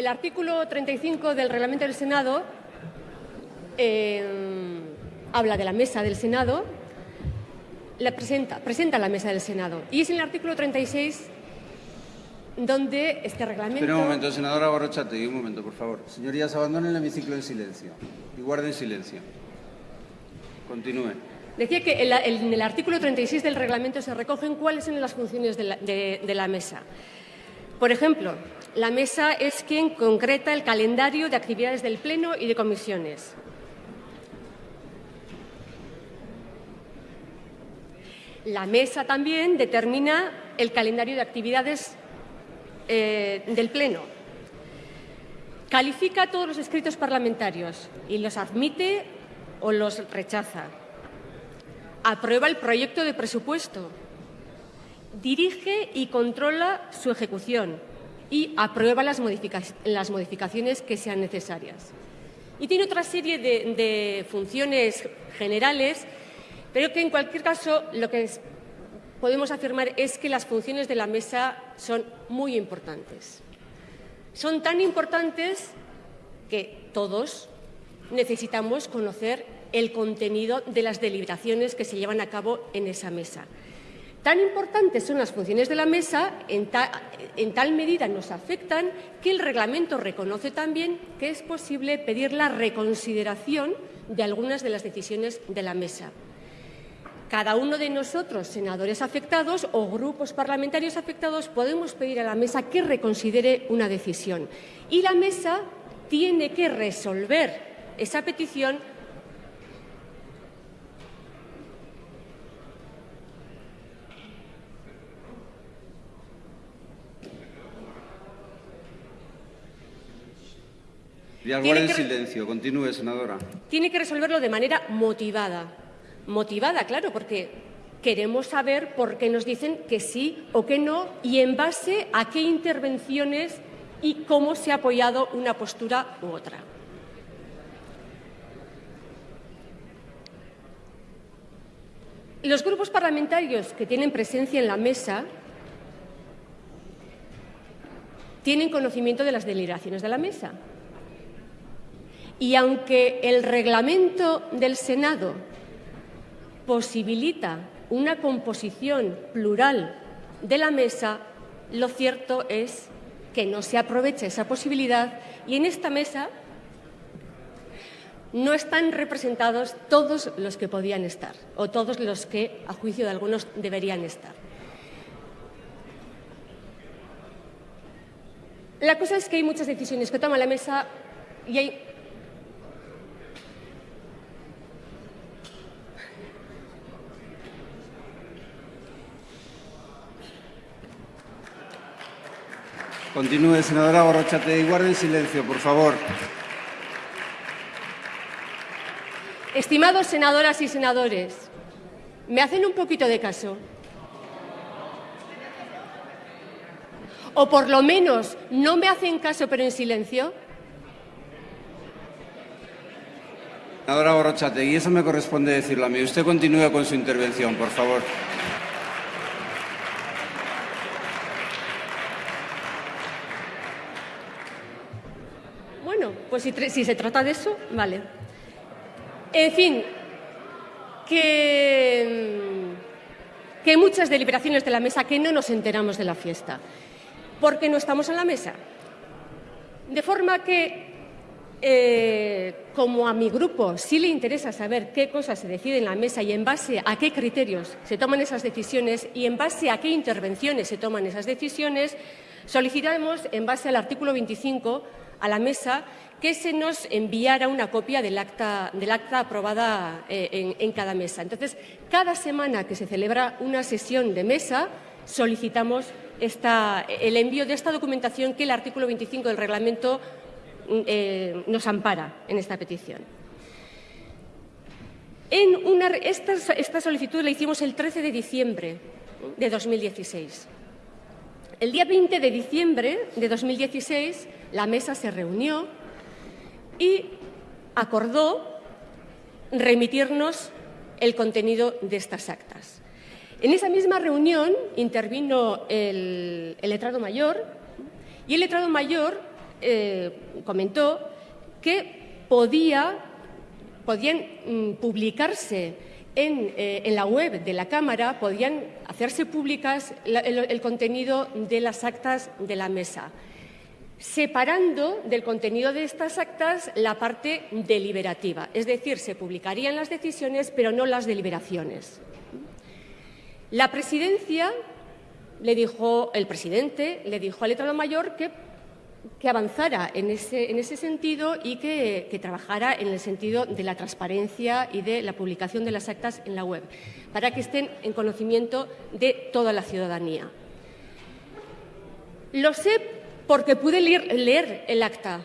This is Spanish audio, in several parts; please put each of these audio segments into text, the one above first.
el artículo 35 del reglamento del Senado eh, habla de la mesa del Senado, la presenta, presenta la mesa del Senado. Y es en el artículo 36 donde este reglamento... Espera un momento, senadora Barrochate, un momento, por favor. Señorías, abandonen el hemiciclo en silencio y guarden silencio. Continúe. Decía que en, la, en, el artículo 36 del reglamento se recogen cuáles son las funciones de la, de, de la mesa. Por ejemplo, la mesa es quien concreta el calendario de actividades del Pleno y de comisiones. La mesa también determina el calendario de actividades eh, del Pleno. Califica todos los escritos parlamentarios y los admite o los rechaza. Aprueba el proyecto de presupuesto. Dirige y controla su ejecución y aprueba las, modifica las modificaciones que sean necesarias. Y tiene otra serie de, funciones generales pero que en cualquier caso lo que podemos afirmar es que las funciones de la mesa son muy importantes. Son tan importantes que todos necesitamos conocer el contenido de las deliberaciones que se llevan a cabo en esa mesa. Tan importantes son las funciones de la mesa, en, ta, en, tal medida nos afectan, que el reglamento reconoce también que es posible pedir la reconsideración de algunas de las decisiones de la mesa. Cada uno de nosotros, senadores afectados o grupos parlamentarios afectados, podemos pedir a la mesa que reconsidere una decisión. Y la mesa tiene que resolver esa petición Dialogar en silencio. Continúe, senadora. Tiene que resolverlo de manera motivada motivada, claro, porque queremos saber por qué nos dicen que sí o que no y en base a qué intervenciones y cómo se ha apoyado una postura u otra. Los grupos parlamentarios que tienen presencia en la mesa tienen conocimiento de las deliberaciones de la mesa. Y aunque el reglamento del Senado posibilita una composición plural de la mesa, lo cierto es que no se aprovecha esa posibilidad y en esta mesa no están representados todos los que podían estar o todos los que, a juicio de algunos, deberían estar. La cosa es que hay muchas decisiones que toma la mesa y hay Continúe, senadora Borrachate, y guarden silencio, por favor. Estimados senadoras y senadores, ¿me hacen un poquito de caso? ¿O por lo menos no me hacen caso pero en silencio? Senadora Borrachate, y eso me corresponde decirlo a mí. Usted continúe con su intervención, por favor. Si, se trata de eso, vale. En fin, que, que muchas deliberaciones de la mesa que no nos enteramos de la fiesta, porque no estamos en la mesa. De forma que, eh, como a mi grupo sí le interesa saber qué cosas se deciden en la mesa y en base a qué criterios se toman esas decisiones y en base a qué intervenciones se toman esas decisiones, solicitamos, en base al artículo 25, a la mesa que se nos enviara una copia del acta, del acta aprobada eh, en, cada mesa. Entonces, cada semana que se celebra una sesión de mesa, solicitamos esta, el envío de esta documentación que el artículo 25 del reglamento eh, nos ampara en esta petición. En una, esta solicitud la hicimos el 13 de diciembre de 2016. El día 20 de diciembre de 2016 la mesa se reunió y acordó remitirnos el contenido de estas actas. En esa misma reunión intervino el, letrado mayor y el letrado mayor eh, comentó que podía, podían mm, publicarse eh, en, la web de la Cámara, podían hacerse públicas el contenido de las actas de la mesa separando del contenido de estas actas la parte deliberativa. Es decir, se publicarían las decisiones, pero no las deliberaciones. La presidencia le dijo, el presidente le dijo al letrado mayor que, avanzara en ese, sentido y que, que, trabajara en el sentido de la transparencia y de la publicación de las actas en la web, para que estén en conocimiento de toda la ciudadanía. Lo sé porque pude leer, el acta,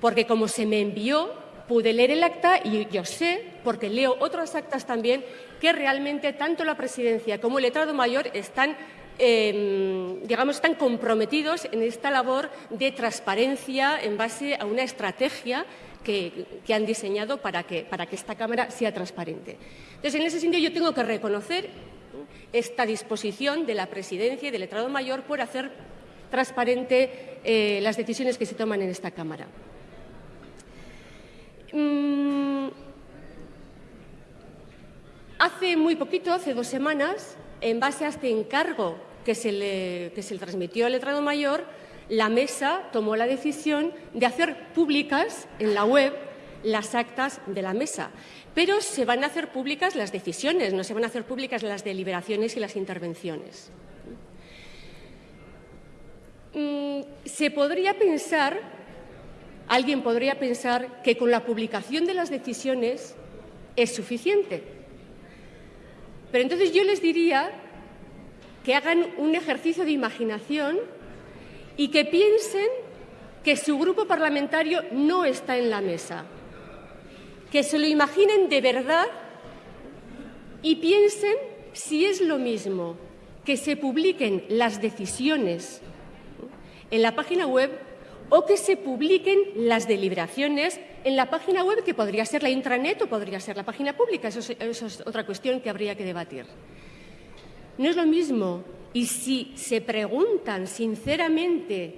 porque como se me envió, pude leer el acta y yo sé, porque leo otras actas también, que realmente tanto la presidencia como el letrado mayor están em, digamos, están comprometidos en esta labor de transparencia en base a una estrategia que, han diseñado para que, para que esta Cámara sea transparente. Entonces, en ese sentido, yo tengo que reconocer esta disposición de la presidencia y del letrado mayor por hacer transparente eh, las decisiones que se toman en esta Cámara. Mm, hace muy poquito, hace dos semanas, en base a este encargo que se le, que se le transmitió al letrado mayor, la mesa tomó la decisión de hacer públicas en la web las actas de la mesa. Pero se van a hacer públicas las decisiones, no se van a hacer públicas las deliberaciones y las intervenciones. Mm, se podría pensar, alguien podría pensar que con la publicación de las decisiones es suficiente. Pero entonces yo les diría que hagan un ejercicio de imaginación y que piensen que su grupo parlamentario no está en la mesa, que se lo imaginen de verdad y piensen si es lo mismo que se publiquen las decisiones en la página web o que se publiquen las deliberaciones en la página web, que podría ser la intranet o podría ser la página pública. Eso es, otra cuestión que habría que debatir. No es lo mismo. Y si se preguntan sinceramente,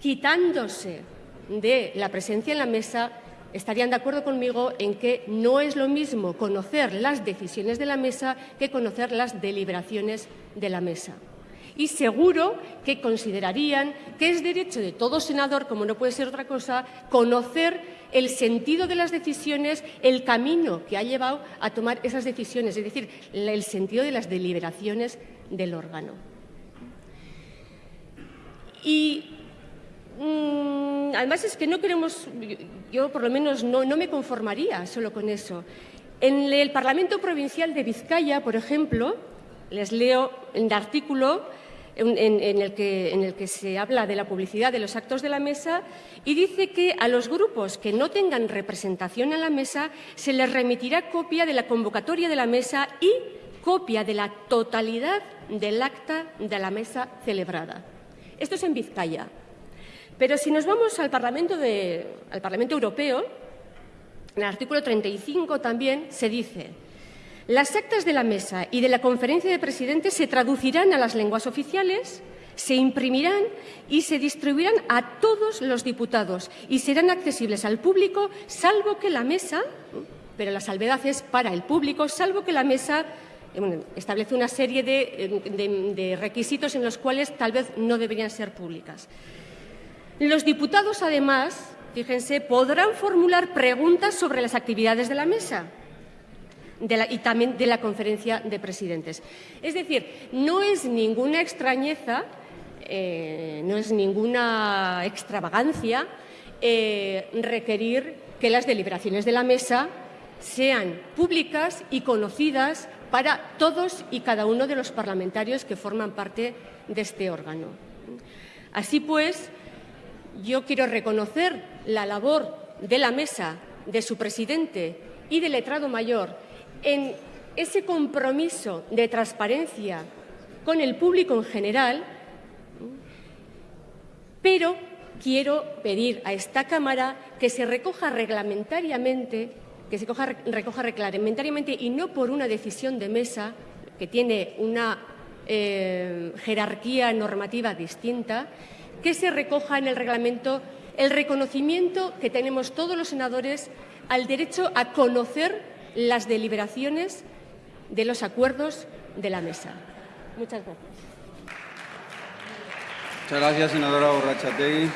quitándose de la presencia en la mesa, estarían de acuerdo conmigo en que no es lo mismo conocer las decisiones de la mesa que conocer las deliberaciones de la mesa y seguro que considerarían que es derecho de todo senador, como no puede ser otra cosa, conocer el sentido de las decisiones, el camino que ha llevado a tomar esas decisiones, es decir, el sentido de las deliberaciones del órgano. Y mm, además es que no queremos, yo por lo menos no, no me conformaría solo con eso. En el Parlamento Provincial de Vizcaya, por ejemplo, les leo el artículo en, el que, se habla de la publicidad de los actos de la mesa y dice que a los grupos que no tengan representación en la mesa se les remitirá copia de la convocatoria de la mesa y copia de la totalidad del acta de la mesa celebrada. Esto es en Vizcaya. Pero si nos vamos al Parlamento, al Parlamento Europeo, en el artículo 35 también se dice las actas de la mesa y de la conferencia de presidentes se traducirán a las lenguas oficiales, se imprimirán y se distribuirán a todos los diputados y serán accesibles al público, salvo que la mesa, pero la salvedad es para el público, salvo que la mesa eh, establece una serie de, de requisitos en los cuales tal vez no deberían ser públicas. Los diputados, además, fíjense, podrán formular preguntas sobre las actividades de la mesa y también de la conferencia de presidentes. Es decir, no es ninguna extrañeza, eh, no es ninguna extravagancia eh, requerir que las deliberaciones de la mesa sean públicas y conocidas para todos y cada uno de los parlamentarios que forman parte de este órgano. Así pues, yo quiero reconocer la labor de la mesa, de su presidente y del letrado mayor en ese compromiso de transparencia con el público en general, pero quiero pedir a esta Cámara que se recoja reglamentariamente, que se recoja reglamentariamente y no por una decisión de mesa que tiene una eh, jerarquía normativa distinta, que se recoja en el reglamento el reconocimiento que tenemos todos los senadores al derecho a conocer las deliberaciones de los acuerdos de la mesa. Muchas gracias. Muchas gracias, senadora Borrachategui.